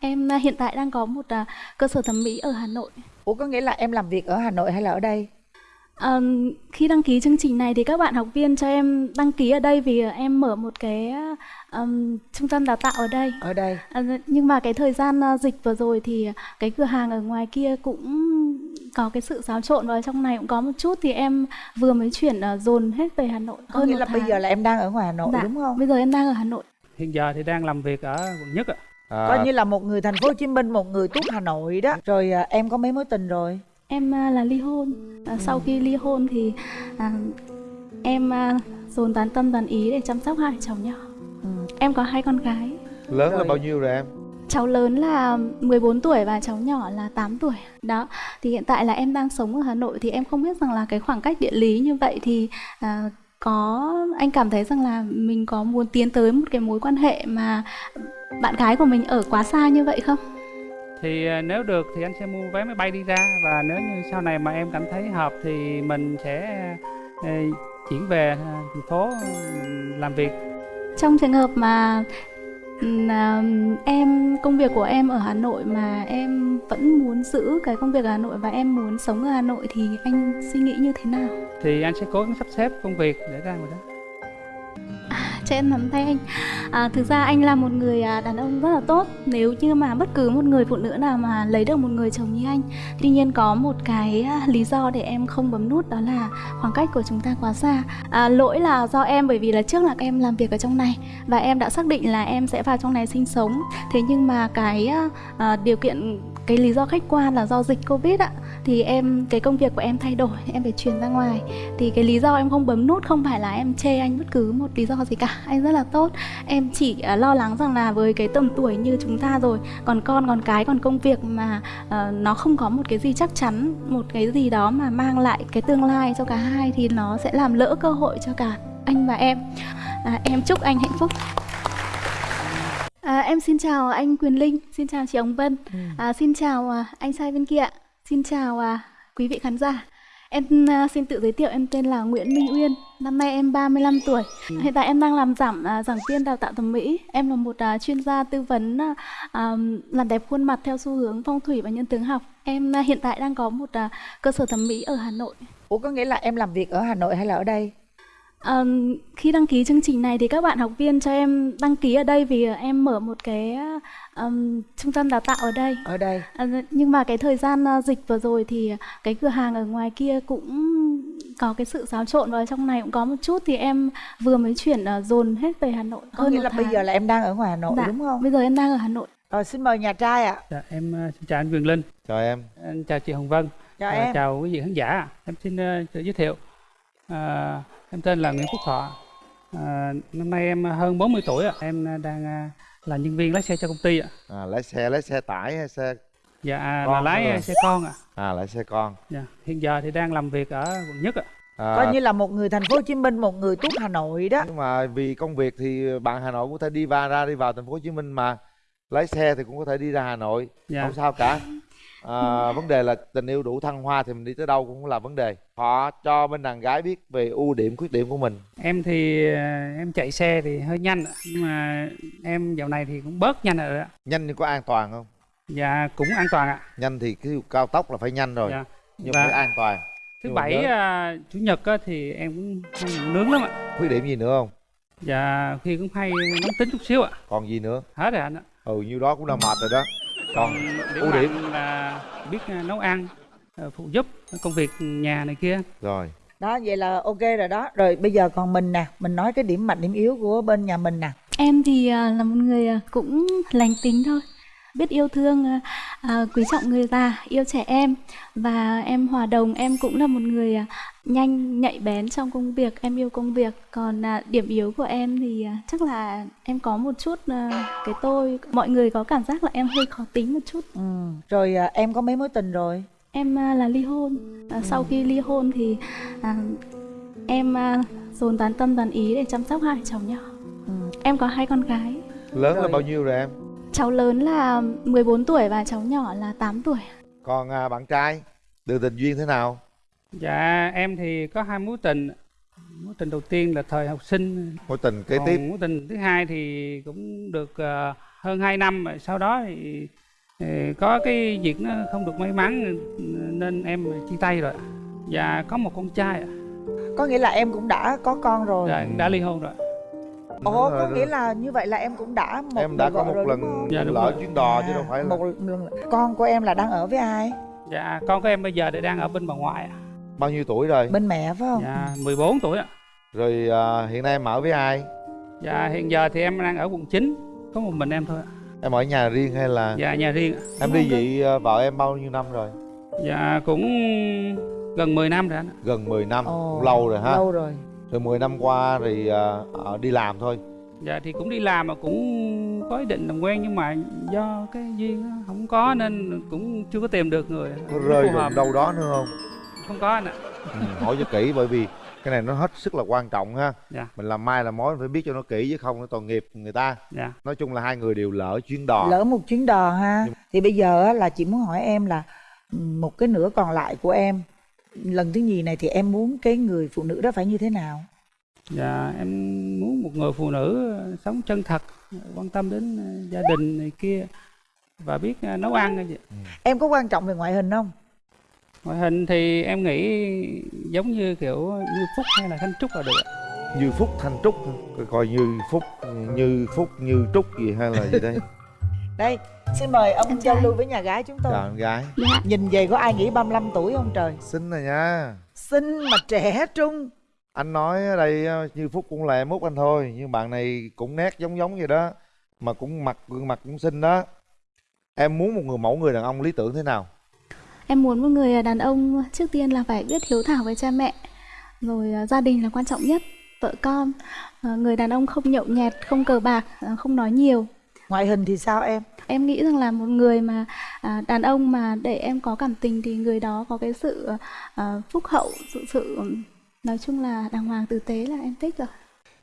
em à, hiện tại đang có một à, cơ sở thẩm mỹ ở Hà Nội. Ủa có nghĩa là em làm việc ở Hà Nội hay là ở đây? À, khi đăng ký chương trình này thì các bạn học viên cho em đăng ký ở đây vì em mở một cái um, trung tâm đào tạo ở đây. Ở đây. À, nhưng mà cái thời gian uh, dịch vừa rồi thì cái cửa hàng ở ngoài kia cũng có cái sự xáo trộn và trong này cũng có một chút thì em vừa mới chuyển uh, dồn hết về Hà Nội. Có nghĩa là tháng. bây giờ là em đang ở ngoài Hà Nội dạ, đúng không? Bây giờ em đang ở Hà Nội. Hiện giờ thì đang làm việc ở quận nhất ạ. À. Coi như là một người thành phố Hồ Chí Minh, một người tuốt Hà Nội đó. Rồi uh, em có mấy mối tình rồi? Em uh, là ly hôn. Uh, sau khi ly hôn thì uh, em uh, dồn toàn tâm toàn ý để chăm sóc hai cháu nhỏ. Ừ. Em có hai con gái. Lớn rồi. là bao nhiêu rồi em? Cháu lớn là 14 tuổi và cháu nhỏ là 8 tuổi. Đó. Thì hiện tại là em đang sống ở Hà Nội thì em không biết rằng là cái khoảng cách địa lý như vậy thì à, có anh cảm thấy rằng là mình có muốn tiến tới một cái mối quan hệ mà bạn gái của mình ở quá xa như vậy không? Thì à, nếu được thì anh sẽ mua vé máy bay đi ra và nếu như sau này mà em cảm thấy hợp thì mình sẽ à, chuyển về à, thành phố làm việc. Trong trường hợp mà à, em công việc của em ở Hà Nội mà em vẫn muốn giữ cái công việc ở Hà Nội và em muốn sống ở Hà Nội thì anh suy nghĩ như thế nào? Thì anh sẽ cố gắng sắp xếp công việc để ra ngoài đó cho em nắm tay anh. À, thực ra anh là một người à, đàn ông rất là tốt. Nếu như mà bất cứ một người phụ nữ nào mà lấy được một người chồng như anh tuy nhiên có một cái à, lý do để em không bấm nút đó là khoảng cách của chúng ta quá xa. À, lỗi là do em bởi vì là trước là em làm việc ở trong này và em đã xác định là em sẽ vào trong này sinh sống. Thế nhưng mà cái à, à điều kiện cái lý do khách quan là do dịch covid ạ. Thì em cái công việc của em thay đổi em phải chuyển ra ngoài. Thì cái lý do em không bấm nút không phải là em chê anh bất cứ một lý do gì cả. Anh rất là tốt. Em chỉ à, lo lắng rằng là với cái tầm tuổi như chúng ta rồi còn con còn cái còn công việc mà uh, nó không có một cái gì chắc chắn một cái gì đó mà mang lại cái tương lai cho cả hai thì nó sẽ làm lỡ cơ hội cho cả anh và em. À, em chúc anh hạnh phúc. À, em xin chào anh Quyền Linh, xin chào chị Ống Vân, ừ. à, xin chào à, anh sai bên kia, xin chào à, quý vị khán giả. Em uh, xin tự giới thiệu em tên là Nguyễn Minh Uyên, năm nay em 35 tuổi. Ừ. Hiện tại em đang làm giảm uh, giảng viên đào tạo thẩm mỹ. Em là một uh, chuyên gia tư vấn uh, um, làm đẹp khuôn mặt theo xu hướng phong thủy và nhân tướng học. Em uh, hiện tại đang có một uh, cơ sở thẩm mỹ ở Hà Nội. Ủa có nghĩa là em làm việc ở Hà Nội hay là ở đây? Um, khi đăng ký chương trình này thì các bạn học viên cho em đăng ký ở đây vì em mở một cái um, trung tâm đào tạo ở đây. Ở đây. Uh, nhưng mà cái thời gian uh, dịch vừa rồi thì cái cửa hàng ở ngoài kia cũng có cái sự xáo trộn và trong này cũng có một chút thì em vừa mới chuyển uh, dồn hết về Hà Nội. Có nghĩa là tháng. bây giờ là em đang ở ngoài Hà Nội dạ, đúng không? Bây giờ em đang ở Hà Nội. Rồi xin mời nhà trai ạ. À. Dạ, em xin chào anh Quyền Linh. Chào em. Anh chào chị Hồng Vân. Chào uh, em. Chào quý vị khán giả. Em xin uh, giới thiệu. Uh, Em tên là Nguyễn Phúc Thọ. À, năm nay em hơn 40 tuổi ạ. Em đang à, là nhân viên lái xe cho công ty ạ. À, lái xe lái xe tải hay xe Dạ à, là lái xe con ạ. À lái xe con. Dạ, hiện giờ thì đang làm việc ở quận nhất ạ. À, coi như là một người thành phố Hồ Chí Minh, một người tuốt Hà Nội đó. Nhưng mà vì công việc thì bạn Hà Nội cũng có thể đi vào ra đi vào thành phố Hồ Chí Minh mà lái xe thì cũng có thể đi ra Hà Nội, dạ. không sao cả à, vấn đề là tình yêu đủ thăng hoa thì mình đi tới đâu cũng là vấn đề. Họ cho bên đàn gái biết về ưu điểm khuyết điểm của mình. Em thì à, em chạy xe thì hơi nhanh nhưng mà em dạo này thì cũng bớt nhanh rồi đó nhanh nhưng có an toàn không? Dạ cũng an toàn ạ. Nhanh thì cái cao tốc là phải nhanh rồi dạ. nhưng Và... phải an toàn. Thứ bảy uh, chủ nhật á, thì em cũng hay nướng lắm ạ. Khuyết điểm gì nữa không? Dạ khi cũng hay nóng tính chút xíu ạ. Còn gì nữa? Hết rồi anh ạ. Ừ nhiêu đó cũng là mệt rồi đó. Còn ưu điểm? là biết à, nấu ăn à, phụ giúp công việc nhà này kia. Rồi. Đó vậy là ok rồi đó. Rồi bây giờ còn mình nè. Mình nói cái điểm mạnh điểm yếu của bên nhà mình nè. Em thì à, là một người cũng lành tính thôi biết yêu thương à, quý trọng người già yêu trẻ em và em hòa đồng em cũng là một người à, nhanh nhạy bén trong công việc em yêu công việc còn à, điểm yếu của em thì à, chắc là em có một chút à, cái tôi mọi người có cảm giác là em hơi khó tính một chút ừ. rồi à, em có mấy mối tình rồi em à, là ly hôn à, ừ. sau khi ly hôn thì à, em à, dồn toàn tâm toàn ý để chăm sóc hai cháu nhỏ ừ. em có hai con gái lớn rồi. là bao nhiêu rồi em Cháu lớn là 14 tuổi và cháu nhỏ là 8 tuổi. Còn à, bạn trai, đường tình duyên thế nào? Dạ em thì có hai mối tình. Mối tình đầu tiên là thời học sinh. Mối tình kế tiếp. Mối tình thứ hai thì cũng được uh, hơn 2 năm sau đó thì, thì có cái việc nó không được may mắn nên em chia tay rồi và có một con trai có nghĩa là em cũng đã có con rồi dạ, đã ly hôn rồi ồ có nghĩa là như vậy là em cũng đã một em đã có một rồi, lần dạ, lỡ chuyến đò chứ đâu phải là một lần con của em là đang ở với ai? Dạ con của em bây giờ thì đang ở bên bà ngoại bao nhiêu tuổi rồi? Bên mẹ phải không? Dạ 14 tuổi ạ. Rồi à, hiện nay em ở với ai? Dạ hiện giờ thì em đang ở quận 9 có một mình em thôi em ở nhà riêng hay là dạ nhà riêng em đi dị à, vợ em bao nhiêu năm rồi? Dạ cũng gần 10 năm rồi anh gần 10 năm Ồ, cũng lâu rồi ha. lâu rồi rồi 10 năm qua thì à, à, đi làm thôi. Dạ thì cũng đi làm mà cũng có ý định làm quen nhưng mà do cái duyên không có nên cũng chưa có tìm được người. Có rơi hợp. đâu đó nữa không? Không có anh ạ. Ừ, hỏi cho kỹ bởi vì cái này nó hết sức là quan trọng ha. Dạ. Mình làm mai làm mối phải biết cho nó kỹ chứ không nó tội nghiệp người ta. Dạ. Nói chung là hai người đều lỡ chuyến đò. Lỡ một chuyến đò ha. Nhưng- thì bây giờ á, là chị muốn hỏi em là ừ, một cái nửa còn lại của em lần thứ nhì này thì em muốn cái người phụ nữ đó phải như thế nào? Dạ em muốn một người phụ nữ ờ, sống chân thật quan tâm đến ờ, gia đình này kia và biết ờ, nấu ăn cái gì em có quan trọng về ngoại hình không? Ngoại hình thì em nghĩ giống như kiểu như phúc hay là thanh trúc là được như phúc thanh trúc coi như phúc như phúc như trúc gì hay là gì đây đây xin mời ông Em giao lưu với nhà gái chúng tôi. Chào em gái. Dạ nhìn về có ai nghĩ 35 tuổi không trời? Xinh rồi nha. Xinh mà trẻ trung. Anh nói ở đây ờ, như phúc cũng là em út anh thôi nhưng bạn này cũng nét giống giống vậy đó mà cũng mặt gương mặt cũng xinh đó. Em muốn một người mẫu người đàn ông lý tưởng thế nào? Em muốn một người đàn ông trước tiên là phải biết hiếu thảo với cha mẹ Rồi à, gia đình là quan trọng nhất, vợ con. À, Người đàn ông không nhậu nhẹt, không cờ bạc, không nói nhiều ngoại hình thì sao em? Em nghĩ rằng là một người mà à, đàn ông mà để em có cảm tình thì người đó có cái sự à, phúc hậu, sự sự nói chung là đàng hoàng tử tế là em thích rồi.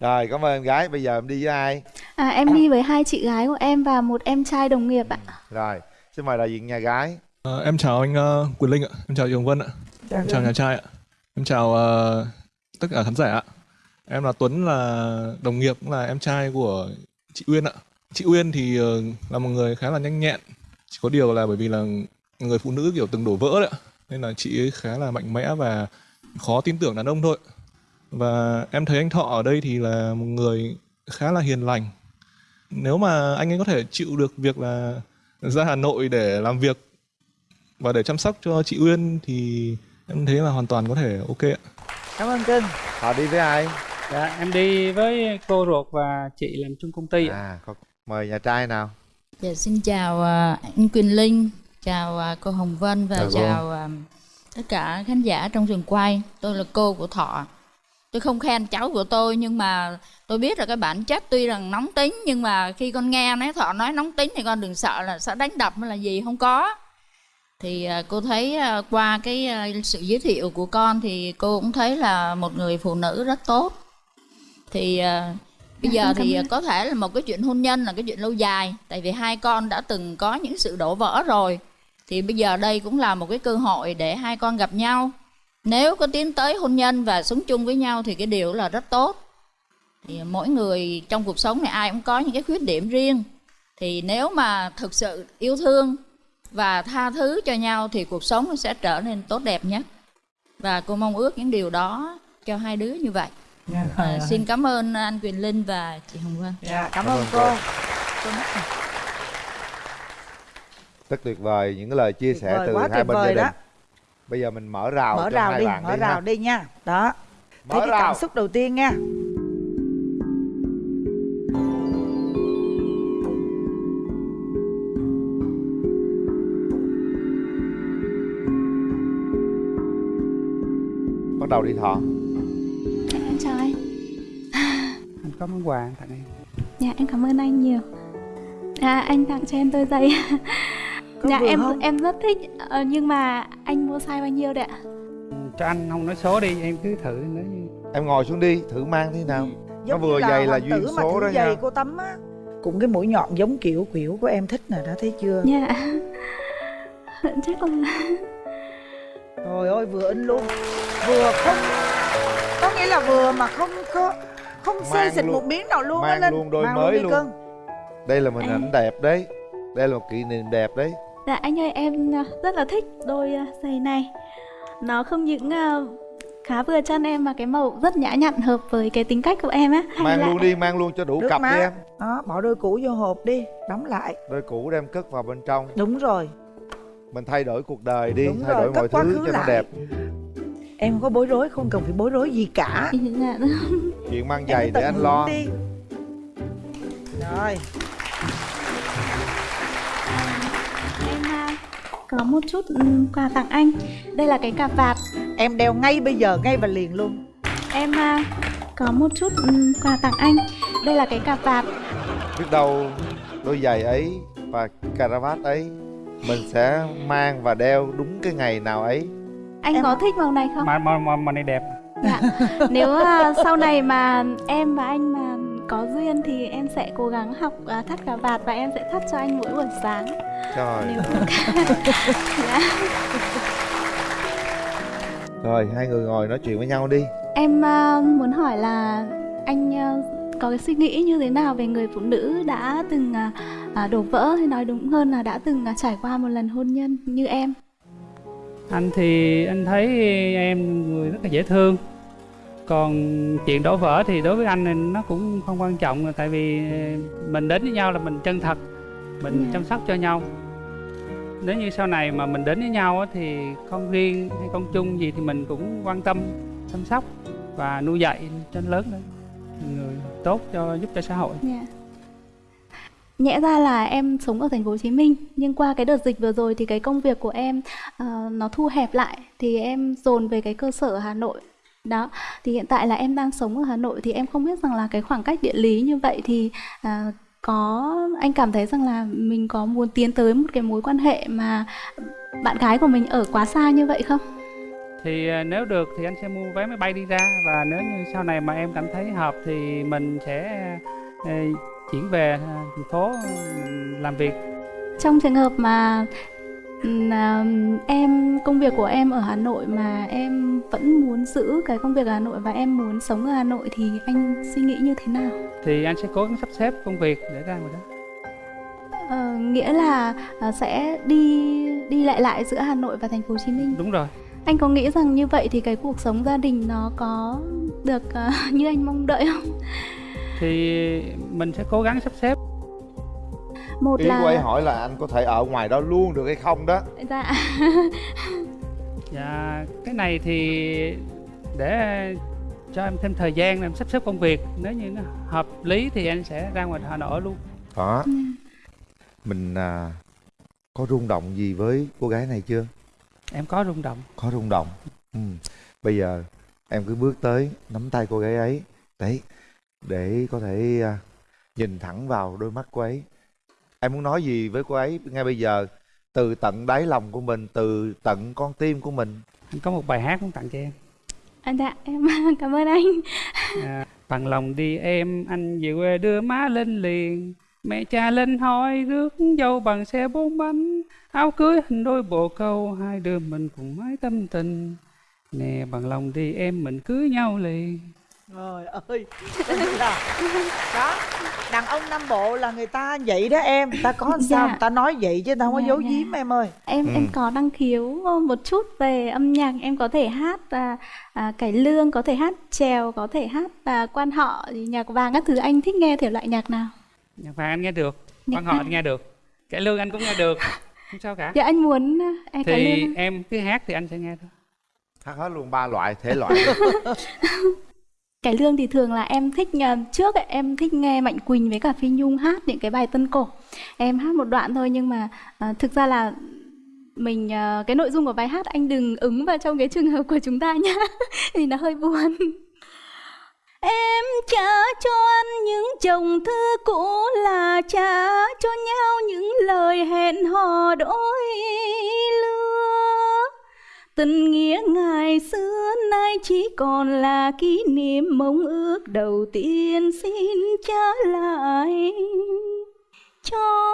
rồi cảm ơn em gái. Bây giờ em đi với ai? À, em đi với hai chị gái của em và một em trai đồng nghiệp ạ. rồi. Xin mời đại diện nhà gái. Ờ, em chào anh uh, Quyền Linh ạ, em chào Hồng Vân ạ, em chào nhà trai ạ, em chào ờ, tất cả khán giả ạ. Em là Tuấn là đồng nghiệp cũng là em trai của chị Uyên ạ. Chị Uyên thì ờ, là một người khá là nhanh nhẹn, chỉ có điều là bởi vì là người phụ nữ kiểu từng đổ vỡ đấy nên là chị ấy khá là mạnh mẽ và khó tin tưởng đàn ông thôi. Và em thấy anh Thọ ở đây thì là một người khá là hiền lành. Nếu mà anh ấy có thể chịu được việc là ra Hà Nội để làm việc và để chăm sóc cho chị Uyên thì em thấy là hoàn toàn có thể ok ạ. cảm ơn cưng họ đi với ai dạ em đi với cô ruột và chị làm chung công ty ạ. à có- mời nhà trai nào Dạ, xin chào à, anh Quỳnh Linh, chào à, cô Hồng Vân và Chào cô. chào à, tất cả khán giả trong trường quay. Tôi là cô của Thọ. Tôi không khen cháu của tôi nhưng mà tôi biết là cái bản chất tuy rằng nóng tính nhưng mà khi con nghe nói Thọ nói nóng tính thì con đừng sợ là sẽ đánh đập hay là gì không có. Thì à, cô thấy qua cái sự giới thiệu của con thì cô cũng thấy là một người phụ nữ rất tốt. Thì bây Dạ, giờ thì có thể là một cái chuyện hôn nhân là cái chuyện lâu dài tại vì hai con đã từng có những sự đổ vỡ rồi. Thì bây giờ đây cũng là một cái cơ hội để hai con gặp nhau. Nếu có tiến tới hôn nhân và sống chung với nhau thì cái điều là rất tốt. Thì mỗi người trong cuộc sống này ai cũng có những cái khuyết điểm riêng. Thì nếu mà thực sự yêu thương và tha thứ cho nhau thì cuộc sống nó sẽ trở nên tốt đẹp nhất và cô mong ước những điều đó cho hai đứa như vậy à, xin cảm ơn anh Quyền Linh và chị Hồng Vân. Dạ, cảm, Cảm ơn cô, cô. rất tuyệt vời những cái lời chia Tuyệt sẻ vời, từ quá hai bên gia đình. đó. bây giờ mình mở rào mở cho rào hai đi bạn mở đi rào ha. đi nha. Đó. Thấy mở cái cảm rào. xúc đầu tiên nha. Bắt đầu đi thọ có món quà tặng em Dạ em cảm ơn anh nhiều. À, anh tặng cho em đôi giày. Dạ vừa em không? em rất thích ờ, nhưng mà anh mua size bao nhiêu đấy ạ? cho anh không nói số đi em cứ thử như em ngồi xuống đi thử mang thế nào giống vừa như giày là hoàng duyên số đó giày nha. cô tắm á cũng cái mũi nhọn giống kiểu kiểu của em thích nè đã thấy chưa Dạ. Chắc là trời ơi vừa in luôn vừa không có nghĩa là vừa mà không có không xê xịt luôn. một miếng nào luôn á Mang Linh. luôn đôi Mang mới luôn. cưng. Đây là một hình ảnh đẹp đấy. Đây là một kỷ niệm đẹp đấy. Dạ anh ơi em à, rất là thích đôi à, giày này. Nó không những à, khá vừa chân em mà cái màu rất nhã nhặn hợp với cái tính cách của em á. Mang luôn đi mang luôn cho đủ Nước cặp má. đi em. Đó bỏ đôi cũ vô hộp đi đóng lại. Đôi cũ đem cất vào bên trong. Đúng rồi. Mình thay đổi cuộc đời đi Đúng thay rồi, đổi cất mọi thứ cho nó lại. đẹp em không có bối rối không? Cần phải bối rối gì cả. Dạ, chuyện mang giày để anh lo. đi. rồi. Em à, có một chút ừm, quà tặng anh. Đây là cái cà vạt. Em đeo ngay bây giờ ngay và liền luôn. Em à, có một chút ừm, quà tặng anh. Đây là cái cà vạt. Biết đâu đôi giày ấy và caravat ấy mình sẽ mang và đeo đúng cái ngày nào ấy anh Em- có thích màu này không mà mà mà, mà này đẹp Dạ. Nếu à, sau này mà em và anh mà có duyên thì em sẽ cố gắng học à, thắt cà vạt và em sẽ thắt cho anh mỗi buổi sáng. trời Nếu dạ. rồi hai người ngồi nói chuyện với nhau đi Em à, muốn hỏi là anh à, có cái suy nghĩ như thế nào về người phụ nữ đã từng à, đổ vỡ hay nói đúng hơn là đã từng trải qua một lần hôn nhân như em? Anh thì anh thấy em người rất là dễ thương còn chuyện đổ vỡ thì đối với anh thì nó cũng không quan trọng tại vì mình đến với nhau là mình chân thật mình Dạ. chăm sóc cho nhau nếu như sau này mà mình đến với nhau thì con riêng hay con chung gì thì mình cũng quan tâm chăm sóc và nuôi dạy cho lớn lên người tốt cho giúp cho xã hội Dạ. Nhẽ ra là em sống ở thành phố Hồ Chí Minh nhưng qua cái đợt dịch vừa rồi thì cái công việc của em uh, nó thu hẹp lại thì em dồn về cái cơ sở ở Hà Nội. Đó, thì hiện tại là em đang sống ở Hà Nội thì em không biết rằng là cái khoảng cách địa lý như vậy thì uh, có anh cảm thấy rằng là mình có muốn tiến tới một cái mối quan hệ mà bạn gái của mình ở quá xa như vậy không? thì ờ, nếu được thì anh sẽ mua vé máy bay đi ra và nếu như sau này mà em cảm thấy hợp thì mình sẽ chuyển về à, thành phố mình làm việc Trong trường hợp mà ừm, à, em công việc của em ở Hà Nội mà em vẫn muốn giữ cái công việc ở Hà Nội và em muốn sống ở Hà Nội thì anh suy nghĩ như thế nào? thì anh sẽ cố gắng sắp xếp công việc để ra ngoài đó Ờ, nghĩa là à, sẽ đi đi lại lại giữa Hà Nội và thành phố Hồ Chí Minh. đúng rồi Anh có nghĩ rằng như vậy thì cái cuộc sống gia đình nó có được như anh mong đợi không? Thì mình sẽ cố gắng sắp xếp. Một ý là của ấy hỏi là anh có thể ở ngoài đó luôn được hay không đó? Dạ. Và cái này thì để cho em thêm thời gian để em sắp xếp công việc nếu như nó hợp lý thì anh sẽ ra ngoài Hà Nội luôn. Đó mình à, có rung động gì với cô gái này chưa? Em có rung động. Có rung động. Ừ. bây giờ em cứ bước tới nắm tay cô gái ấy. Đấy để có thể à, nhìn thẳng vào đôi mắt cô ấy. Em muốn nói gì với cô ấy ngay bây giờ? Từ tận đáy lòng của mình từ tận con tim của mình. Anh có một bài hát muốn tặng cho em. À, dạ em cảm ơn anh. À, bằng lòng đi em anh về quê đưa má lên liền. Mẹ cha lên hỏi rước dâu bằng xe bốn bánh. Áo cưới hình đôi bồ câu hai đứa mình cùng mái tâm tình. Nè bằng lòng đi em mình cưới nhau liền Trời ơi đó đàn ông nam bộ là người ta vậy đó em. Ta có làm sao Dạ. người ta nói vậy chứ ta không có Dạ, giấu dạ. giếm em ơi. Em Ừ. em có năng khiếu một chút về âm nhạc. Em có thể hát à, à, cải lương có thể hát chèo có thể hát à, quan họ nhạc vàng các thứ. Anh thích nghe thể loại nhạc nào? Nhạc vàng anh nghe được Nhạc quan họ anh nghe được cải lương anh cũng nghe được. Không sao cả. Dạ anh muốn à, anh cải thì lương. em cứ hát thì anh sẽ nghe thôi. Hát hết luôn ba loại thể loại cải lương thì thường là em thích ờ, trước ấy, em thích nghe mạnh quỳnh với cả phi nhung hát những cái bài tân cổ. Em hát một đoạn thôi nhưng mà à, thực ra là mình à, cái nội dung của bài hát anh đừng ứng vào trong cái trường hợp của chúng ta nhá thì nó hơi buồn. Em trả cho anh những chồng thư cũ là trả cho nhau những lời hẹn hò đôi lứa. Tình nghĩa ngày xưa nay chỉ còn là kỷ niệm mong ước đầu tiên. Xin trả lại cho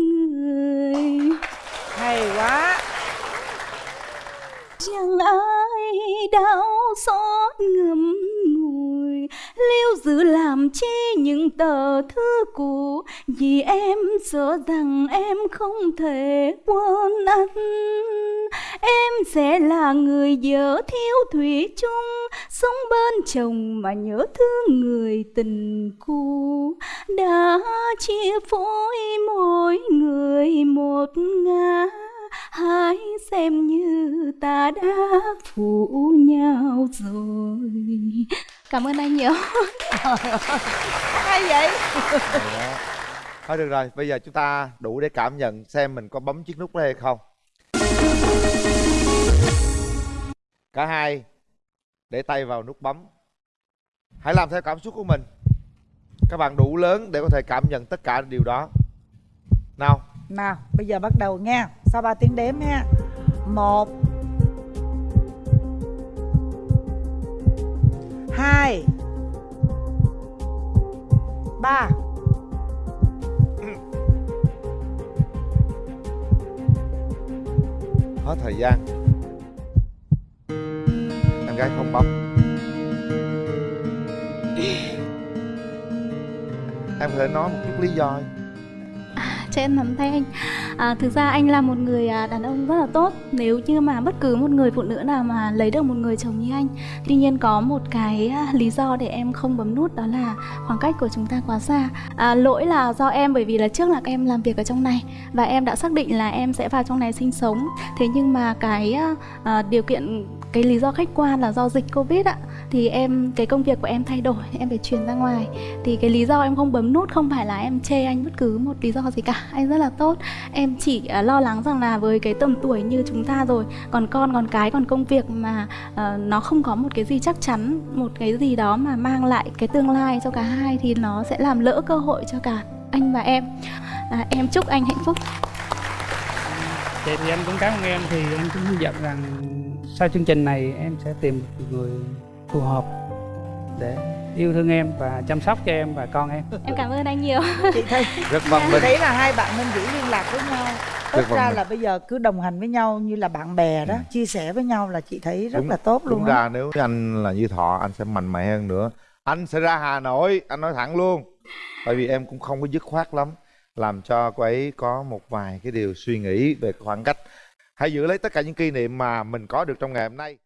người. Hay quá. Chẳng ai đau xót ngùi lưu giữ làm chi những tờ thư cũ? Vì em sợ rằng em không thể quên anh. Em sẽ là người vợ thiếu thủy chung sống bên chồng mà nhớ thương người tình cũ. Đã chia phối mỗi người một ngã, hãy xem như ta đã phụ nhau rồi cảm ơn anh nhiều. Hay vậy? Thôi được rồi bây giờ chúng ta đủ để cảm nhận xem mình có bấm chiếc nút đó hay không. Cả hai để tay vào nút bấm. Hãy làm theo cảm xúc của mình. Các bạn đủ lớn để có thể cảm nhận tất cả điều đó. Nào. Nào bây giờ bắt đầu nha. Sau 3 tiếng đếm ha một hai. Ba. Hết thời gian. Em gái không bấm. Em có thể nói một chút lý do. Cho em nắm tay anh à, thực ra anh là một người à, đàn ông rất là tốt. Nếu như mà bất cứ một người phụ nữ nào mà lấy được một người chồng như anh tuy nhiên có một cái à, lý do để em không bấm nút đó là khoảng cách của chúng ta quá xa. À, lỗi là do em bởi vì là trước là em làm việc ở trong này và em đã xác định là em sẽ vào trong này sinh sống. Thế nhưng mà cái à, à, điều kiện cái lý do khách quan là do dịch covid ạ thì em cái công việc của em thay đổi em phải chuyển ra ngoài. Thì cái lý do em không bấm nút không phải là em chê anh bất cứ một lý do gì cả. Anh rất là tốt. Em em chỉ uh, lo lắng rằng là với cái tầm tuổi như chúng ta rồi còn con còn cái còn công việc mà uh, nó không có một cái gì chắc chắn một cái gì đó mà mang lại cái tương lai cho cả hai thì nó sẽ làm lỡ cơ hội cho cả anh và em. À, em chúc anh hạnh phúc. Vậy thì anh cũng cảm ơn em. Thì em cũng hy vọng rằng sau chương trình này em sẽ tìm một người phù hợp để yêu thương em và chăm sóc cho em và con em. Em cảm ơn anh nhiều. Chị thấy rất minh thấy là hai bạn nên giữ liên lạc với nhau. Tất ra là bây giờ cứ đồng hành với nhau như là bạn bè đó ừ. chia sẻ với nhau là chị thấy rất đúng, là tốt luôn đúng ra nếu anh là như thọ anh sẽ mạnh mẽ hơn nữa. Anh sẽ ra hà nội anh nói thẳng luôn. Tại vì em cũng không có dứt khoát lắm làm cho cô ấy có một vài cái điều suy nghĩ về khoảng cách. Hãy giữ lấy tất cả những kỷ niệm mà mình có được trong ngày hôm nay